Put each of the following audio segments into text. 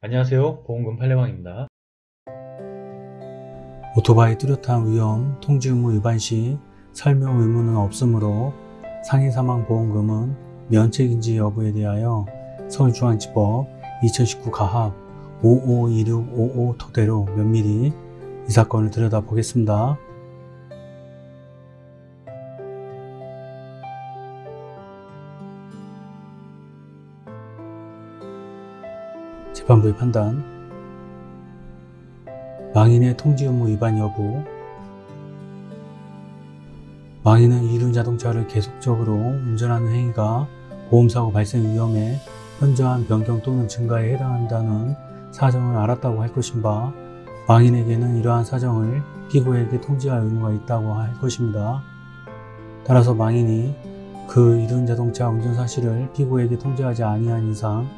안녕하세요 보험금 팔례방입니다 오토바이 뚜렷한 위험 통지 의무 위반 시 설명 의무는 없으므로 상해 사망 보험금은 면책인지 여부에 대하여 서울중앙지법 2019 가합 552655 토대로 면밀히 이 사건을 들여다보겠습니다. 재판부의 판단 망인의 통지 의무 위반 여부 망인은 이륜 자동차를 계속적으로 운전하는 행위가 보험사고 발생 위험에 현저한 변경 또는 증가에 해당한다는 사정을 알았다고 할 것인가 망인에게는 이러한 사정을 피고에게 통지할 의무가 있다고 할 것입니다. 따라서 망인이 그 이륜 자동차 운전 사실을 피고에게 통지하지 아니한 이상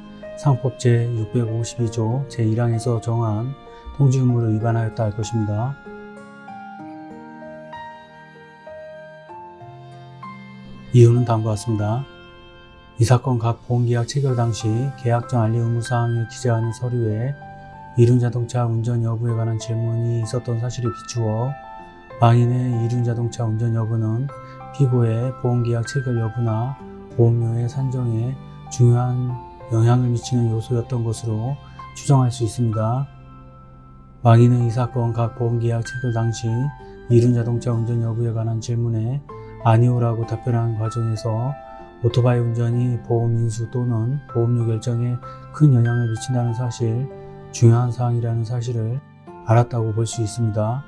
상법 제652조 제1항에서 정한 통지 의무를 위반하였다 할 것입니다. 이유는 다음과 같습니다. 이 사건 각 보험계약 체결 당시 계약정 알리 의무사항을 기재하는 서류에 이륜자동차 운전 여부에 관한 질문이 있었던 사실에 비추어 망인의 이륜자동차 운전 여부는 피고의 보험계약 체결 여부나 보험료의 산정에 중요한 영향을 미치는 요소였던 것으로 추정할 수 있습니다. 망인은 이 사건 각 보험계약 체결 당시 이륜 자동차 운전 여부에 관한 질문에 아니오라고 답변하는 과정에서 오토바이 운전이 보험 인수 또는 보험료 결정에 큰 영향을 미친다는 사실, 중요한 사항이라는 사실을 알았다고 볼 수 있습니다.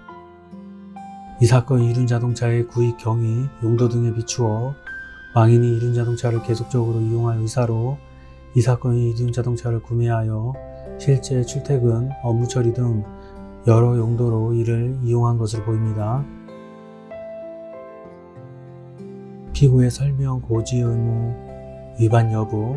이 사건 이륜 자동차의 구입 경위, 용도 등에 비추어 망인이 이륜 자동차를 계속적으로 이용할 의사로 이 사건이 이륜 자동차를 구매하여 실제 출퇴근, 업무 처리 등 여러 용도로 이를 이용한 것으로 보입니다. 피고의 설명 고지 의무 위반 여부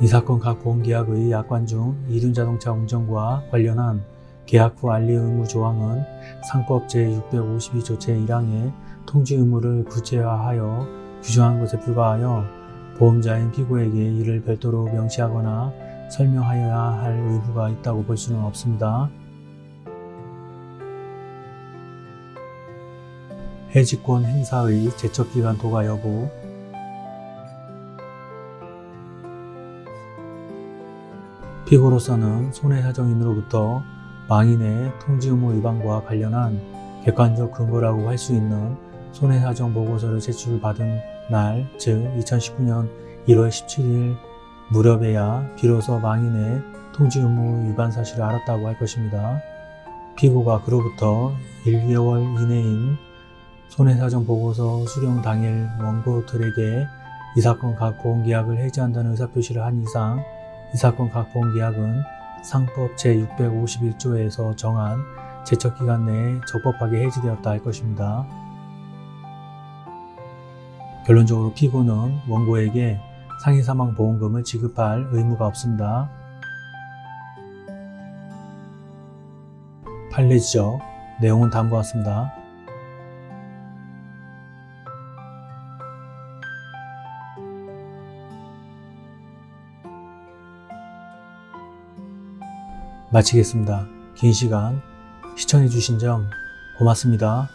이 사건 각 보험계약의 약관 중 이륜자동차 운전과 관련한 계약 후 알리 의무 조항은 상법 제652조 제1항의 통지 의무를 구체화하여 규정한 것에 불과하여 보험자인 피고에게 이를 별도로 명시하거나 설명하여야 할 의무가 있다고 볼 수는 없습니다. 해지권 행사의 제척기간 도가 여부 피고로서는 손해사정인으로부터 망인의 통지 의무 위반과 관련한 객관적 근거라고 할 수 있는 손해사정 보고서를 제출받은 날, 즉 2019년 1월 17일 무렵에야 비로소 망인의 통지 의무 위반 사실을 알았다고 할 것입니다. 피고가 그로부터 1, 2월 이내인 손해사정 보고서 수령 당일 원고들에게 이 사건 각 보험계약을 해지한다는 의사표시를 한 이상 이 사건 각 보험계약은 상법 제651조에서 정한 제척기간 내에 적법하게 해지되었다 할 것입니다. 결론적으로 피고는 원고에게 상해사망보험금을 지급할 의무가 없습니다. 판례 지적 내용은 다음과 같습니다. 마치겠습니다. 긴 시간 시청해주신 점 고맙습니다.